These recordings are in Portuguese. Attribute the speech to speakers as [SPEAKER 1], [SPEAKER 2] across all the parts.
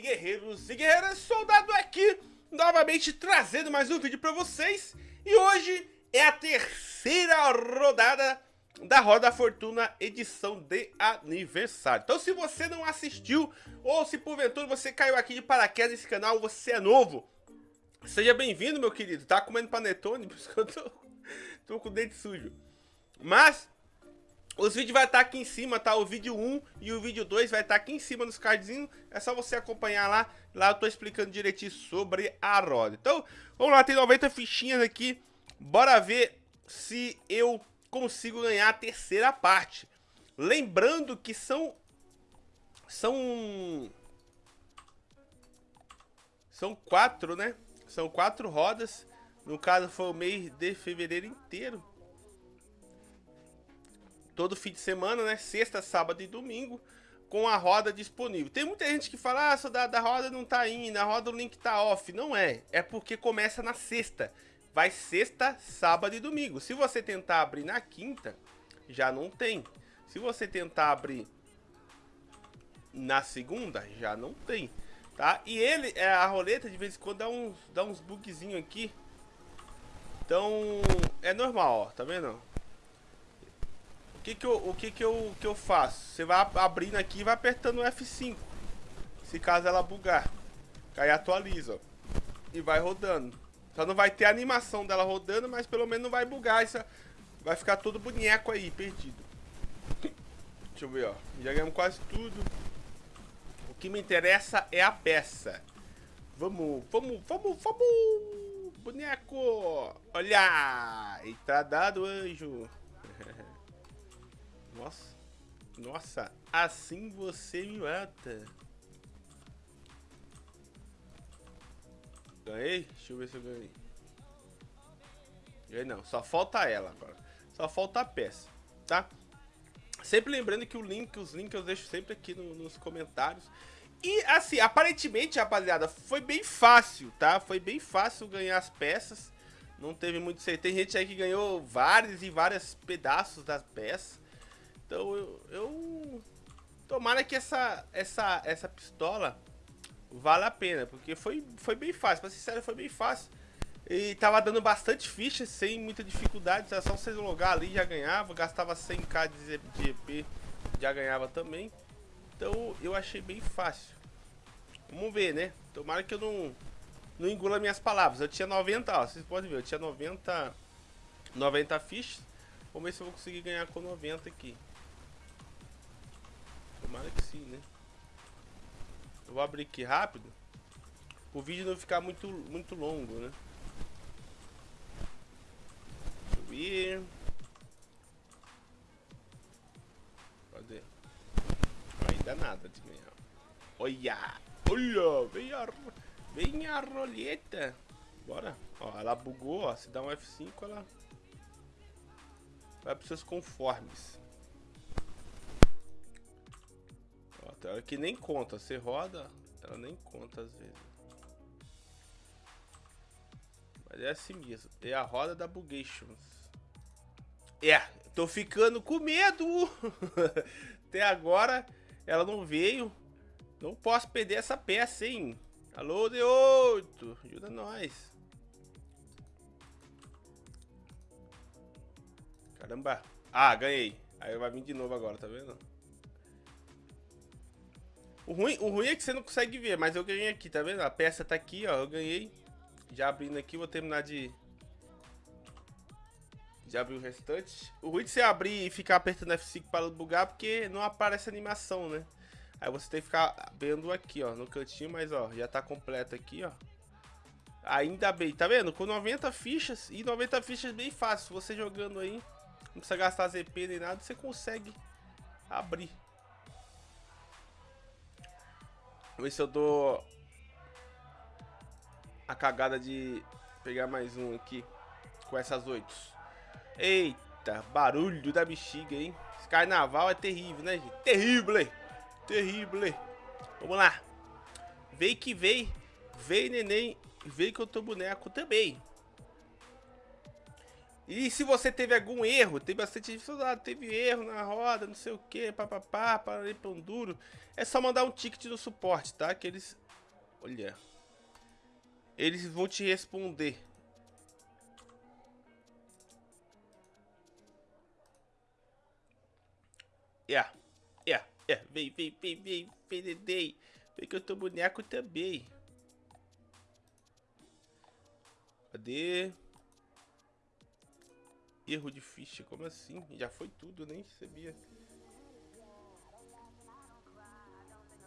[SPEAKER 1] guerreiros e guerreiras, soldado aqui, novamente trazendo mais um vídeo pra vocês. E hoje é a terceira rodada da Roda Fortuna edição de aniversário. Então se você não assistiu, ou se porventura você caiu aqui de paraquedas nesse canal, você é novo, seja bem-vindo, meu querido. Tá comendo panetone? Por isso que eu tô, tô com o dente sujo. Mas os vídeos vai estar tá aqui em cima, tá? O vídeo 1 e o vídeo 2 vai estar tá aqui em cima nos cardzinhos. É só você acompanhar lá. Lá eu tô explicando direitinho sobre a roda. Então, vamos lá, tem 90 fichinhas aqui. Bora ver se eu consigo ganhar a terceira parte. Lembrando que são... São... São quatro, né? São quatro rodas. No caso, foi o mês de fevereiro inteiro todo fim de semana, né? Sexta, sábado e domingo, com a roda disponível. Tem muita gente que fala, ah, da, da roda não tá indo, a roda o link tá off. Não é, é porque começa na sexta. Vai sexta, sábado e domingo. Se você tentar abrir na quinta, já não tem. Se você tentar abrir na segunda, já não tem. Tá? E ele, é, a roleta de vez em quando dá uns, dá uns bugzinhos aqui. Então, é normal, ó, tá vendo? Que que eu, o que que eu, que eu faço? Você vai abrindo aqui e vai apertando o F5. Se caso ela bugar. Aí atualiza, ó. E vai rodando. Só não vai ter a animação dela rodando, mas pelo menos não vai bugar. Isso vai ficar todo boneco aí, perdido. Deixa eu ver, ó. Já ganhamos quase tudo. O que me interessa é a peça. Vamos, vamos, vamos, vamos! Boneco! Olha! Entrada do anjo. Nossa. Nossa, assim você me mata. Ganhei? Deixa eu ver se eu ganhei. Ganhei não, só falta ela agora. Só falta a peça, tá? Sempre lembrando que o link, os links eu deixo sempre aqui no, nos comentários. E assim, aparentemente, rapaziada, foi bem fácil, tá? Foi bem fácil ganhar as peças. Não teve muito... Tem gente aí que ganhou vários e vários pedaços das peças. Então eu, eu tomara que essa essa essa pistola vale a pena, porque foi foi bem fácil, pra ser sincero, foi bem fácil. E tava dando bastante fichas sem muita dificuldade, era só vocês logar ali já ganhava, gastava 100k de EP, já ganhava também. Então eu achei bem fácil. Vamos ver, né? Tomara que eu não não engula minhas palavras. Eu tinha 90, ó, vocês podem ver, eu tinha 90 90 fichas. Vamos ver se eu vou conseguir ganhar com 90 aqui. Tomara que sim, né? Eu vou abrir aqui rápido. O vídeo não ficar muito, muito longo, né? Ver. Cadê? Ainda nada de ganhar. Olha! Olha! Vem a, vem a roleta. Bora. Ó, ela bugou, ó. Se dá um F5, ela vai para seus conformes. Tem hora que nem conta. Você roda, ela nem conta às vezes. Mas é assim mesmo. É a roda da Bugations. É, tô ficando com medo. Até agora ela não veio. Não posso perder essa peça, hein? Alô, D8. Ajuda nós. Caramba. Ah, ganhei. Aí vai vir de novo agora, tá vendo? O ruim, o ruim é que você não consegue ver, mas eu ganhei aqui, tá vendo? A peça tá aqui, ó, eu ganhei. Já abrindo aqui, vou terminar de... De abrir o restante. O ruim de você abrir e ficar apertando F5 para bugar, porque não aparece animação, né? Aí você tem que ficar vendo aqui, ó, no cantinho, mas ó, já tá completo aqui, ó. Ainda bem, tá vendo? Com 90 fichas, e 90 fichas bem fácil, você jogando aí, não precisa gastar ZP nem nada, você consegue abrir. Vamos ver se eu dou a cagada de pegar mais um aqui com essas oito. Eita, barulho da bexiga, hein? Esse carnaval é terrível, né, gente? Terrível, terrível. Vamos lá. Vem que vem, vem neném, vem que eu tô boneco também. E se você teve algum erro, tem bastante soldado, teve erro na roda, não sei o que, papapá, para pão duro, é só mandar um ticket no suporte, tá? Que eles... Olha... Eles vão te responder. Yeah, yeah, yeah. Vem, vem, vem, vem, Dedei. Vem que eu tô boneco também. Cadê? Erro de ficha, como assim? Já foi tudo, nem sabia.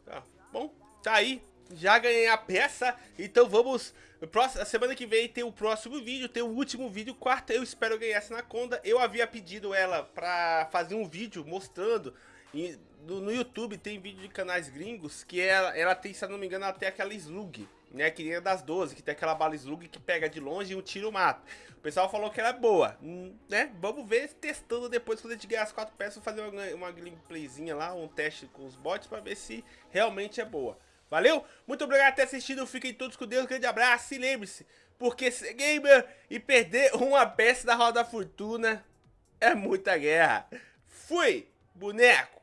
[SPEAKER 1] Tá, bom, tá aí. Já ganhei a peça, então vamos... Próxima, semana que vem tem o próximo vídeo, tem o último vídeo, quarta eu espero ganhar essa Anaconda. Eu havia pedido ela pra fazer um vídeo mostrando... no, no, YouTube tem vídeo de canais gringos que ela, ela tem, se não me engano, tem aquela slug né? Que nem a das 12, que tem aquela bala slug que pega de longe e um tiro mata. O pessoal falou que era boa, hum, né? Vamos ver testando depois quando a gente ganhar as quatro peças, fazer uma, uma gameplayzinha lá, um teste com os bots pra ver se realmente é boa. Valeu? Muito obrigado por ter assistido, fiquem todos com Deus, um grande abraço e lembre-se, porque ser gamer e perder uma peça da Roda da Fortuna é muita guerra. Fui, boneco!